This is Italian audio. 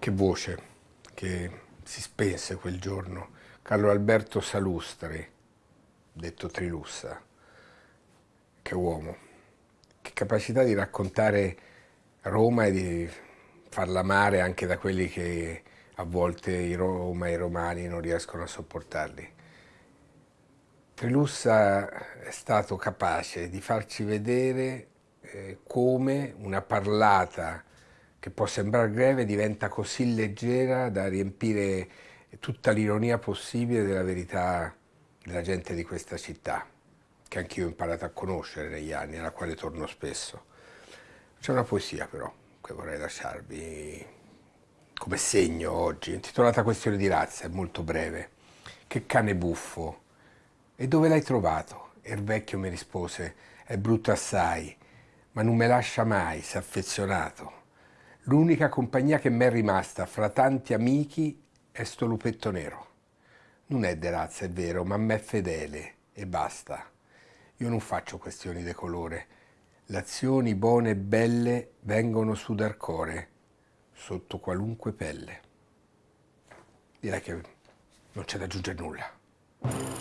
Che voce che si spense quel giorno. Carlo Alberto Salustri, detto Trilussa. Che uomo. Che capacità di raccontare Roma e di farla amare anche da quelli che a volte i Roma e i romani non riescono a sopportarli. Trilussa è stato capace di farci vedere eh, come una parlata che può sembrare greve diventa così leggera da riempire tutta l'ironia possibile della verità della gente di questa città, che anch'io ho imparato a conoscere negli anni, alla quale torno spesso. C'è una poesia però che vorrei lasciarvi come segno oggi, intitolata Questione di razza, è molto breve. Che cane buffo! E dove l'hai trovato? E il vecchio mi rispose, è brutto assai, ma non me lascia mai, si è affezionato. L'unica compagnia che mi è rimasta fra tanti amici è sto lupetto nero. Non è de razza, è vero, ma m'è fedele e basta. Io non faccio questioni di colore. Le azioni buone e belle vengono su dal core, sotto qualunque pelle. Direi che non c'è da aggiungere nulla.